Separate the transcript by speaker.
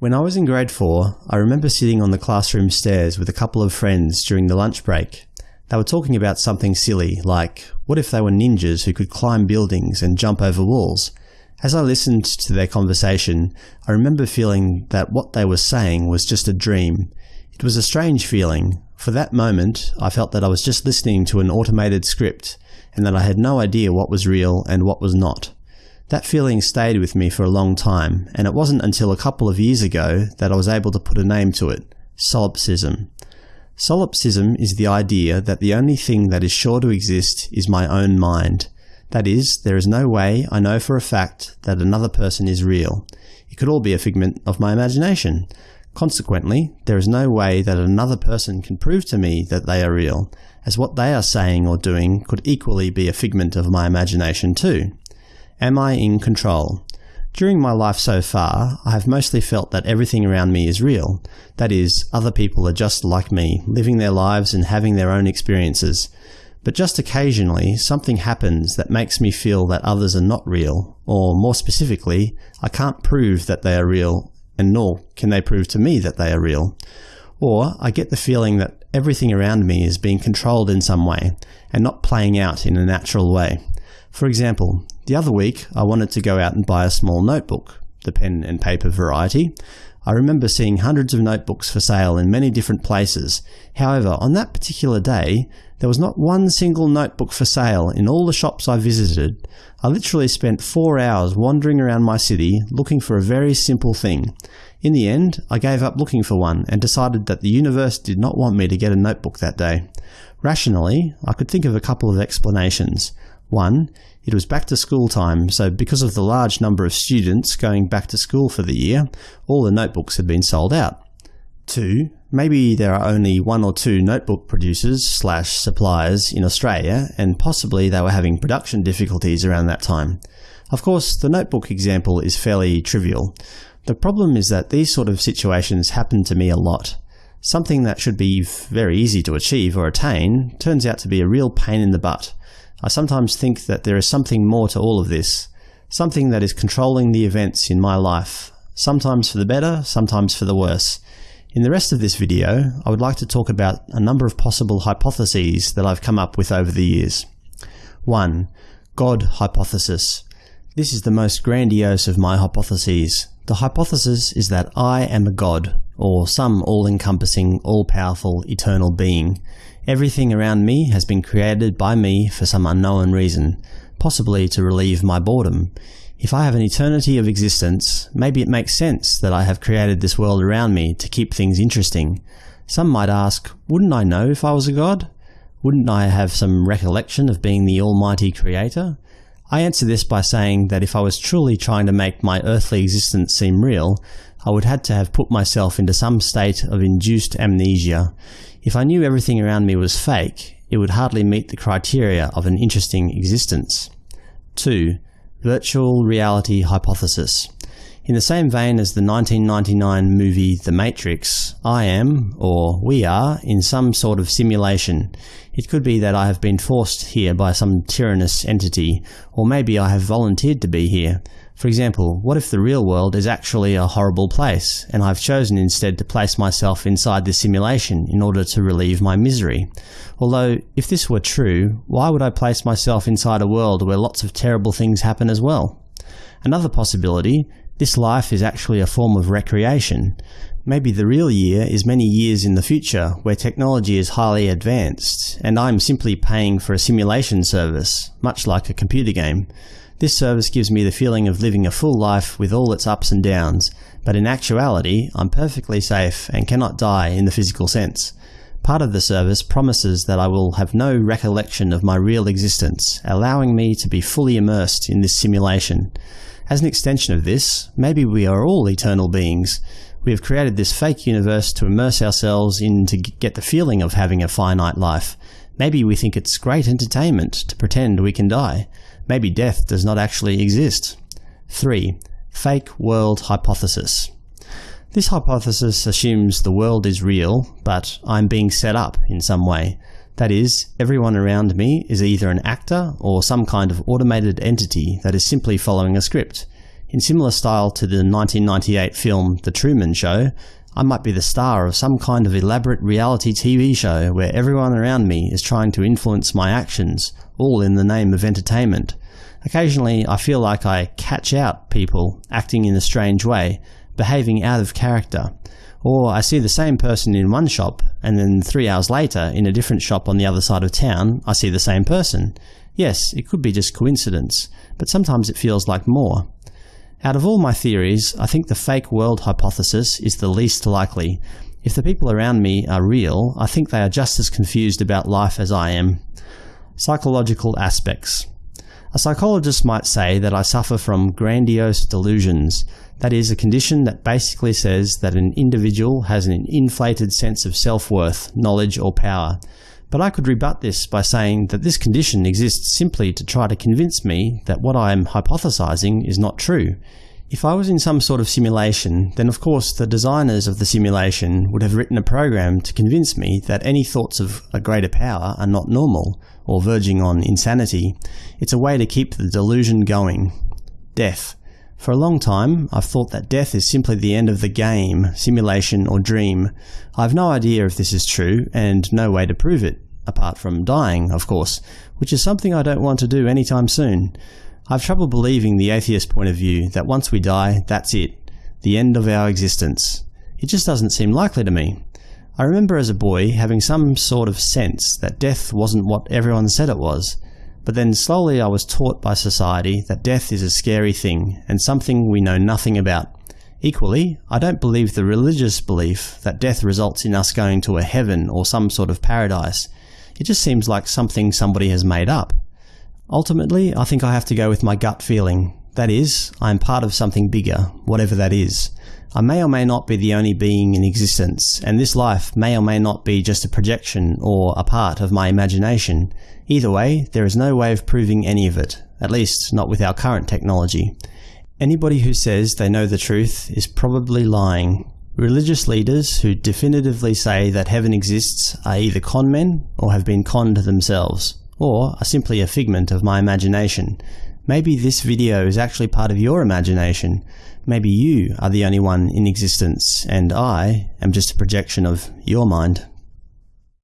Speaker 1: When I was in grade 4, I remember sitting on the classroom stairs with a couple of friends during the lunch break. They were talking about something silly, like what if they were ninjas who could climb buildings and jump over walls? As I listened to their conversation, I remember feeling that what they were saying was just a dream. It was a strange feeling. For that moment, I felt that I was just listening to an automated script, and that I had no idea what was real and what was not. That feeling stayed with me for a long time, and it wasn't until a couple of years ago that I was able to put a name to it – solipsism. Solipsism is the idea that the only thing that is sure to exist is my own mind. That is, there is no way I know for a fact that another person is real. It could all be a figment of my imagination. Consequently, there is no way that another person can prove to me that they are real, as what they are saying or doing could equally be a figment of my imagination too. Am I in control? During my life so far, I have mostly felt that everything around me is real. That is, other people are just like me, living their lives and having their own experiences. But just occasionally, something happens that makes me feel that others are not real, or more specifically, I can't prove that they are real, and nor can they prove to me that they are real. Or I get the feeling that everything around me is being controlled in some way, and not playing out in a natural way. For example, the other week I wanted to go out and buy a small notebook, the pen and paper variety. I remember seeing hundreds of notebooks for sale in many different places. However, on that particular day, there was not one single notebook for sale in all the shops I visited. I literally spent four hours wandering around my city looking for a very simple thing. In the end, I gave up looking for one and decided that the universe did not want me to get a notebook that day. Rationally, I could think of a couple of explanations. One, it was back to school time, so because of the large number of students going back to school for the year, all the notebooks had been sold out. Two, maybe there are only one or two notebook producers slash suppliers in Australia, and possibly they were having production difficulties around that time. Of course, the notebook example is fairly trivial. The problem is that these sort of situations happen to me a lot. Something that should be very easy to achieve or attain turns out to be a real pain in the butt. I sometimes think that there is something more to all of this, something that is controlling the events in my life, sometimes for the better, sometimes for the worse. In the rest of this video, I would like to talk about a number of possible hypotheses that I've come up with over the years. 1. God hypothesis. This is the most grandiose of my hypotheses. The hypothesis is that I am a god, or some all-encompassing, all-powerful, eternal being. Everything around me has been created by me for some unknown reason, possibly to relieve my boredom. If I have an eternity of existence, maybe it makes sense that I have created this world around me to keep things interesting. Some might ask, wouldn't I know if I was a god? Wouldn't I have some recollection of being the almighty creator? I answer this by saying that if I was truly trying to make my earthly existence seem real, I would have to have put myself into some state of induced amnesia. If I knew everything around me was fake, it would hardly meet the criteria of an interesting existence. 2. Virtual Reality Hypothesis in the same vein as the 1999 movie The Matrix, I am, or we are, in some sort of simulation. It could be that I have been forced here by some tyrannous entity, or maybe I have volunteered to be here. For example, what if the real world is actually a horrible place, and I've chosen instead to place myself inside this simulation in order to relieve my misery? Although, if this were true, why would I place myself inside a world where lots of terrible things happen as well? Another possibility this life is actually a form of recreation. Maybe the real year is many years in the future, where technology is highly advanced, and I'm simply paying for a simulation service, much like a computer game. This service gives me the feeling of living a full life with all its ups and downs, but in actuality I'm perfectly safe and cannot die in the physical sense. Part of the service promises that I will have no recollection of my real existence, allowing me to be fully immersed in this simulation. As an extension of this, maybe we are all eternal beings. We have created this fake universe to immerse ourselves in to get the feeling of having a finite life. Maybe we think it's great entertainment to pretend we can die. Maybe death does not actually exist. 3. Fake World Hypothesis This hypothesis assumes the world is real, but I'm being set up in some way. That is, everyone around me is either an actor or some kind of automated entity that is simply following a script. In similar style to the 1998 film The Truman Show, I might be the star of some kind of elaborate reality TV show where everyone around me is trying to influence my actions, all in the name of entertainment. Occasionally I feel like I catch out people acting in a strange way, behaving out of character. Or I see the same person in one shop, and then three hours later, in a different shop on the other side of town, I see the same person. Yes, it could be just coincidence, but sometimes it feels like more. Out of all my theories, I think the fake world hypothesis is the least likely. If the people around me are real, I think they are just as confused about life as I am. Psychological aspects. A psychologist might say that I suffer from grandiose delusions, that is, a condition that basically says that an individual has an inflated sense of self-worth, knowledge or power. But I could rebut this by saying that this condition exists simply to try to convince me that what I am hypothesizing is not true. If I was in some sort of simulation, then of course the designers of the simulation would have written a program to convince me that any thoughts of a greater power are not normal, or verging on insanity. It's a way to keep the delusion going. Death. For a long time, I've thought that death is simply the end of the game, simulation or dream. I've no idea if this is true, and no way to prove it, apart from dying, of course, which is something I don't want to do anytime soon. I've trouble believing the atheist point of view that once we die, that's it, the end of our existence. It just doesn't seem likely to me. I remember as a boy having some sort of sense that death wasn't what everyone said it was, but then slowly I was taught by society that death is a scary thing, and something we know nothing about. Equally, I don't believe the religious belief that death results in us going to a heaven or some sort of paradise. It just seems like something somebody has made up. Ultimately, I think I have to go with my gut feeling. That is, I am part of something bigger, whatever that is. I may or may not be the only being in existence, and this life may or may not be just a projection or a part of my imagination. Either way, there is no way of proving any of it, at least not with our current technology. Anybody who says they know the truth is probably lying. Religious leaders who definitively say that heaven exists are either conmen or have been conned themselves, or are simply a figment of my imagination. Maybe this video is actually part of your imagination. Maybe you are the only one in existence, and I am just a projection of your mind.